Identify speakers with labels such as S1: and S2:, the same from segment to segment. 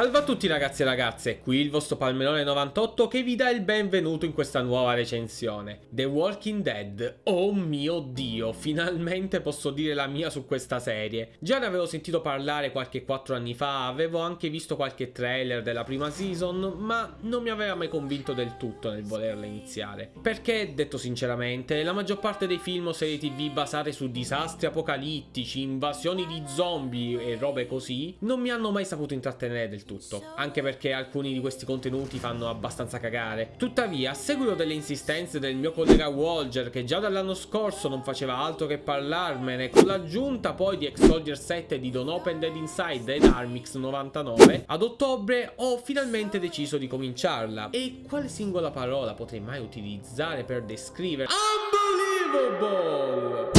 S1: Salve a tutti ragazzi e ragazze, qui il vostro Palmerone 98 che vi dà il benvenuto in questa nuova recensione. The Walking Dead, oh mio dio, finalmente posso dire la mia su questa serie. Già ne avevo sentito parlare qualche 4 anni fa, avevo anche visto qualche trailer della prima season, ma non mi aveva mai convinto del tutto nel volerla iniziare. Perché, detto sinceramente, la maggior parte dei film o serie tv basate su disastri apocalittici, invasioni di zombie e robe così, non mi hanno mai saputo intrattenere del tutto, anche perché alcuni di questi contenuti fanno abbastanza cagare. Tuttavia, a seguito delle insistenze del mio collega Walger, che già dall'anno scorso non faceva altro che parlarmene, con l'aggiunta poi di X-Soldier 7 di Don't Open Dead Inside ed Armix 99, ad ottobre ho finalmente deciso di cominciarla. E quale singola parola potrei mai utilizzare per descrivere... Unbelievable!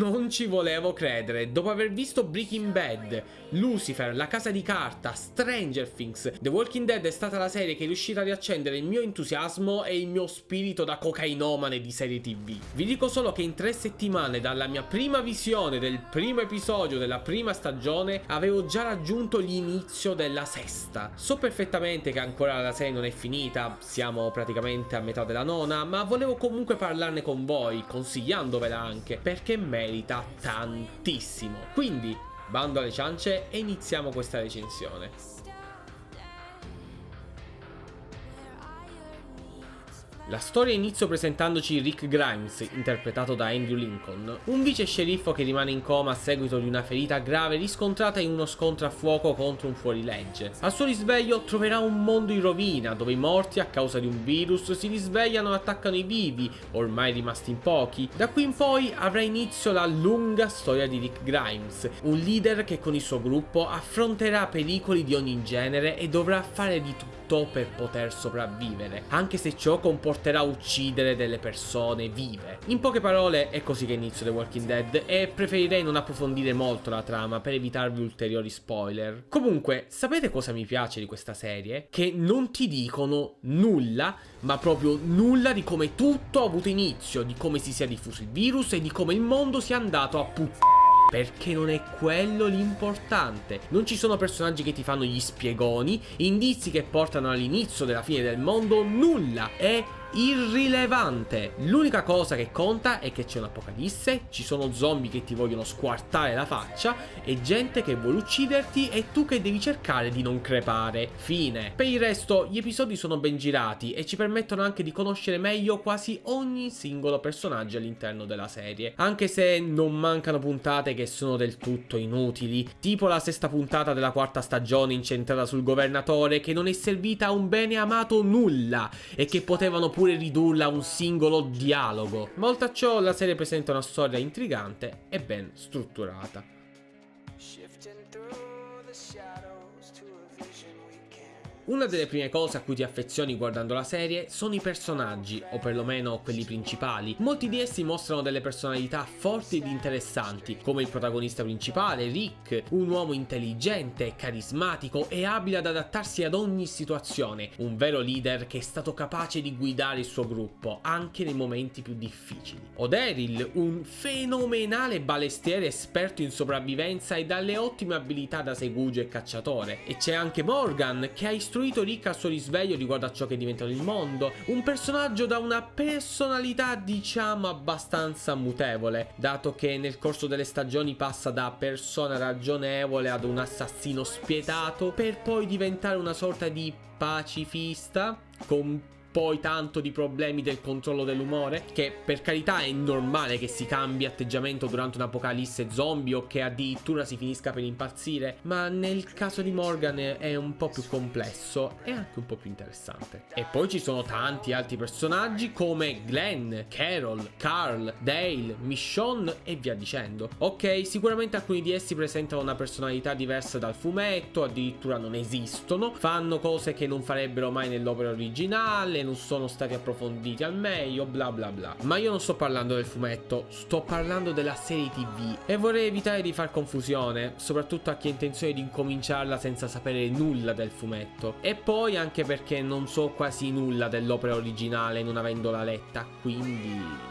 S1: Non ci volevo credere, dopo aver visto Breaking Bad, Lucifer, La Casa di Carta, Stranger Things, The Walking Dead è stata la serie che è riuscita a riaccendere il mio entusiasmo e il mio spirito da cocainomane di serie tv. Vi dico solo che in tre settimane dalla mia prima visione del primo episodio della prima stagione avevo già raggiunto l'inizio della sesta. So perfettamente che ancora la serie non è finita, siamo praticamente a metà della nona, ma volevo comunque parlarne con voi, consigliandovela anche, perché merita tantissimo. Quindi, bando alle ciance e iniziamo questa recensione. La storia inizia presentandoci Rick Grimes, interpretato da Andrew Lincoln, un vice sceriffo che rimane in coma a seguito di una ferita grave riscontrata in uno scontro a fuoco contro un fuorilegge. Al suo risveglio troverà un mondo in rovina, dove i morti a causa di un virus si risvegliano e attaccano i vivi, ormai rimasti in pochi. Da qui in poi avrà inizio la lunga storia di Rick Grimes, un leader che con il suo gruppo affronterà pericoli di ogni genere e dovrà fare di tutto per poter sopravvivere, anche se ciò comporterà uccidere delle persone vive. In poche parole è così che inizio The Walking Dead e preferirei non approfondire molto la trama per evitarvi ulteriori spoiler. Comunque, sapete cosa mi piace di questa serie? Che non ti dicono nulla, ma proprio nulla di come tutto ha avuto inizio, di come si sia diffuso il virus e di come il mondo sia andato a puttana perché non è quello l'importante. Non ci sono personaggi che ti fanno gli spiegoni, indizi che portano all'inizio della fine del mondo, nulla. È irrilevante. L'unica cosa che conta è che c'è un'apocalisse, ci sono zombie che ti vogliono squartare la faccia e gente che vuole ucciderti e tu che devi cercare di non crepare. Fine. Per il resto gli episodi sono ben girati e ci permettono anche di conoscere meglio quasi ogni singolo personaggio all'interno della serie. Anche se non mancano puntate che sono del tutto inutili, tipo la sesta puntata della quarta stagione incentrata sul governatore che non è servita a un bene amato nulla e che potevano pure ridurla a un singolo dialogo. Ma oltre a ciò la serie presenta una storia intrigante e ben strutturata. Una delle prime cose a cui ti affezioni guardando la serie sono i personaggi, o perlomeno quelli principali. Molti di essi mostrano delle personalità forti ed interessanti, come il protagonista principale, Rick, un uomo intelligente, carismatico e abile ad adattarsi ad ogni situazione, un vero leader che è stato capace di guidare il suo gruppo, anche nei momenti più difficili. O Daryl, un fenomenale balestiere esperto in sopravvivenza e dalle ottime abilità da segugio e cacciatore. E c'è anche Morgan, che ha istruito istruito Rick al suo risveglio riguardo a ciò che è diventato il mondo. Un personaggio da una personalità diciamo abbastanza mutevole, dato che nel corso delle stagioni passa da persona ragionevole ad un assassino spietato, per poi diventare una sorta di pacifista con poi tanto di problemi del controllo dell'umore, che per carità è normale che si cambi atteggiamento durante un'apocalisse zombie o che addirittura si finisca per impazzire, ma nel caso di Morgan è un po' più complesso e anche un po' più interessante. E poi ci sono tanti altri personaggi come Glenn, Carol, Carl, Dale, Michonne e via dicendo. Ok, sicuramente alcuni di essi presentano una personalità diversa dal fumetto, addirittura non esistono, fanno cose che non farebbero mai nell'opera originale, non sono stati approfonditi al meglio, bla bla bla. Ma io non sto parlando del fumetto, sto parlando della serie TV e vorrei evitare di far confusione, soprattutto a chi ha intenzione di incominciarla senza sapere nulla del fumetto. E poi anche perché non so quasi nulla dell'opera originale non avendola letta, quindi...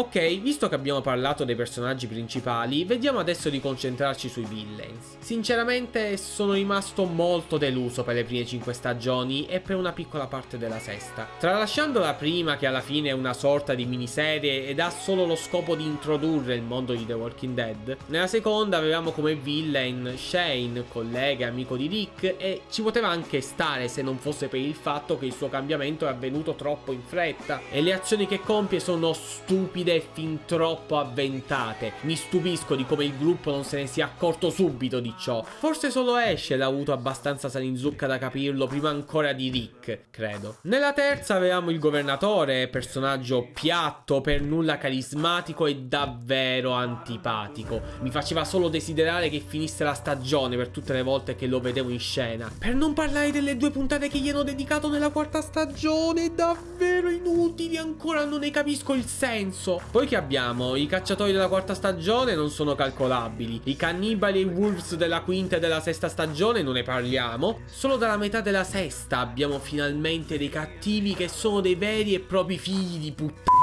S1: Ok, visto che abbiamo parlato dei personaggi principali, vediamo adesso di concentrarci sui villains. Sinceramente sono rimasto molto deluso per le prime 5 stagioni e per una piccola parte della sesta. Tralasciando la prima che alla fine è una sorta di miniserie ed ha solo lo scopo di introdurre il mondo di The Walking Dead, nella seconda avevamo come villain Shane, collega e amico di Rick e ci poteva anche stare se non fosse per il fatto che il suo cambiamento è avvenuto troppo in fretta e le azioni che compie sono stupide e fin troppo avventate. Mi stupisco di come il gruppo non se ne sia accorto subito di ciò. Forse solo Ash l'ha avuto abbastanza salinzucca da capirlo prima ancora di Rick, credo. Nella terza avevamo il governatore, personaggio piatto, per nulla carismatico e davvero antipatico. Mi faceva solo desiderare che finisse la stagione per tutte le volte che lo vedevo in scena. Per non parlare delle due puntate che gli hanno dedicato nella quarta stagione, davvero inutili, ancora non ne capisco il senso. Poi che abbiamo? I cacciatori della quarta stagione non sono calcolabili, i cannibali e i wolves della quinta e della sesta stagione non ne parliamo. Solo dalla metà della sesta abbiamo finalmente dei cattivi che sono dei veri e propri figli di puttana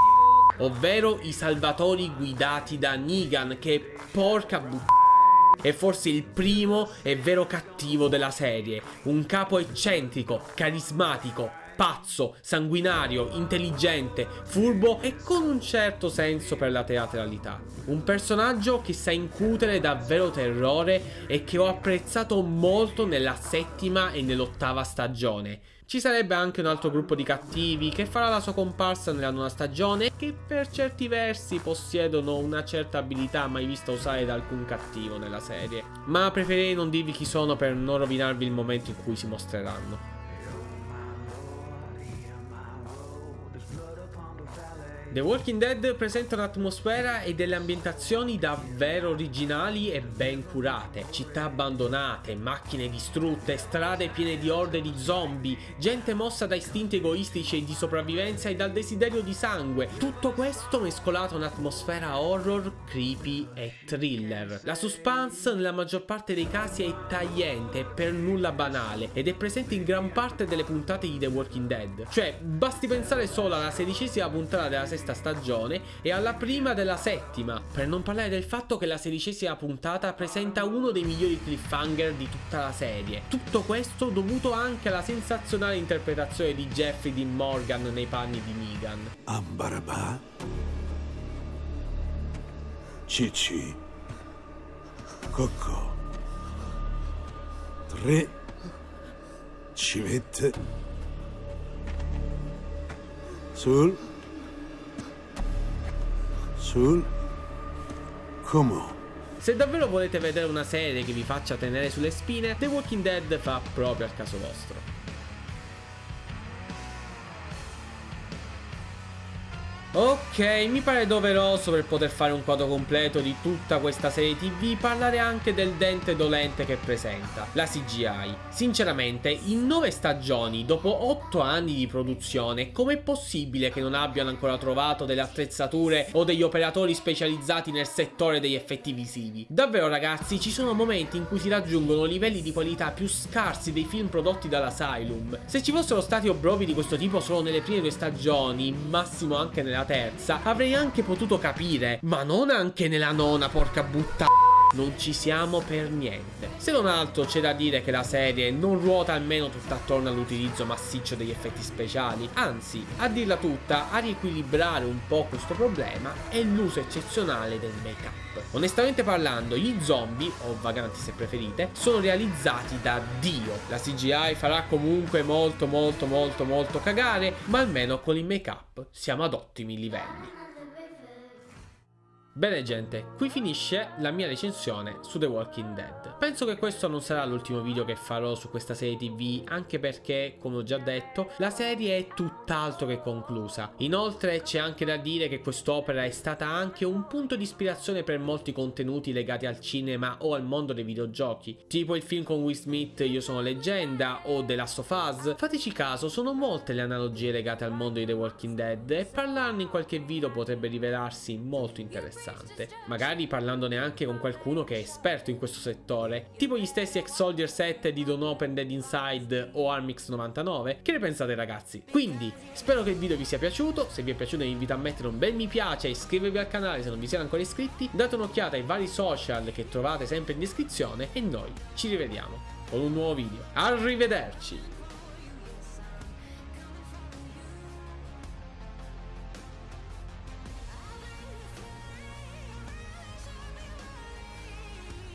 S1: ovvero i salvatori guidati da Negan che porca puttana è forse il primo e vero cattivo della serie, un capo eccentrico, carismatico, pazzo, sanguinario, intelligente, furbo e con un certo senso per la teatralità. Un personaggio che sa incutere davvero terrore e che ho apprezzato molto nella settima e nell'ottava stagione. Ci sarebbe anche un altro gruppo di cattivi che farà la sua comparsa nella nuova stagione e che per certi versi possiedono una certa abilità mai vista usare da alcun cattivo nella serie. Ma preferirei non dirvi chi sono per non rovinarvi il momento in cui si mostreranno. The Walking Dead presenta un'atmosfera e delle ambientazioni davvero originali e ben curate. Città abbandonate, macchine distrutte, strade piene di orde di zombie, gente mossa da istinti egoistici e di sopravvivenza e dal desiderio di sangue. Tutto questo mescolato a un'atmosfera horror, creepy e thriller. La suspense nella maggior parte dei casi è tagliente e per nulla banale ed è presente in gran parte delle puntate di The Walking Dead. Cioè, basti pensare solo alla sedicesima puntata della sesta stagione e alla prima della settima, per non parlare del fatto che la sedicesima puntata presenta uno dei migliori cliffhanger di tutta la serie. Tutto questo dovuto anche alla sensazionale interpretazione di Jeffrey Dean Morgan nei panni di Negan.
S2: Ambarabà? Cicci? Cocco? Tre? Civette? Sul? Sul? Come?
S1: Se davvero volete vedere una serie che vi faccia tenere sulle spine, The Walking Dead fa proprio al caso vostro. Ok, mi pare doveroso per poter fare un quadro completo di tutta questa serie tv parlare anche del dente dolente che presenta, la CGI. Sinceramente, in 9 stagioni, dopo 8 anni di produzione, com'è possibile che non abbiano ancora trovato delle attrezzature o degli operatori specializzati nel settore degli effetti visivi? Davvero ragazzi, ci sono momenti in cui si raggiungono livelli di qualità più scarsi dei film prodotti dall'Asylum. Se ci fossero stati obrovi di questo tipo solo nelle prime due stagioni, massimo anche nella terza, avrei anche potuto capire, ma non anche nella nona, porca buttana. Non ci siamo per niente. Se non altro c'è da dire che la serie non ruota almeno tutta attorno all'utilizzo massiccio degli effetti speciali, anzi, a dirla tutta, a riequilibrare un po' questo problema è l'uso eccezionale del make-up. Onestamente parlando, gli zombie, o vaganti se preferite, sono realizzati da Dio. La CGI farà comunque molto molto molto molto cagare, ma almeno con il make-up siamo ad ottimi livelli. Bene gente, qui finisce la mia recensione su The Walking Dead. Penso che questo non sarà l'ultimo video che farò su questa serie tv, anche perché, come ho già detto, la serie è tutt'altro che conclusa. Inoltre c'è anche da dire che quest'opera è stata anche un punto di ispirazione per molti contenuti legati al cinema o al mondo dei videogiochi, tipo il film con Will Smith Io sono leggenda o The Last of Us. Fateci caso, sono molte le analogie legate al mondo di The Walking Dead e parlarne in qualche video potrebbe rivelarsi molto interessante. Interessante, magari parlandone anche con qualcuno che è esperto in questo settore, tipo gli stessi ex Soldier 7 di Don't Open Dead Inside o Armix 99. Che ne pensate ragazzi? Quindi, spero che il video vi sia piaciuto, se vi è piaciuto vi invito a mettere un bel mi piace e iscrivervi al canale se non vi siete ancora iscritti, date un'occhiata ai vari social che trovate sempre in descrizione e noi ci rivediamo con un nuovo video. Arrivederci!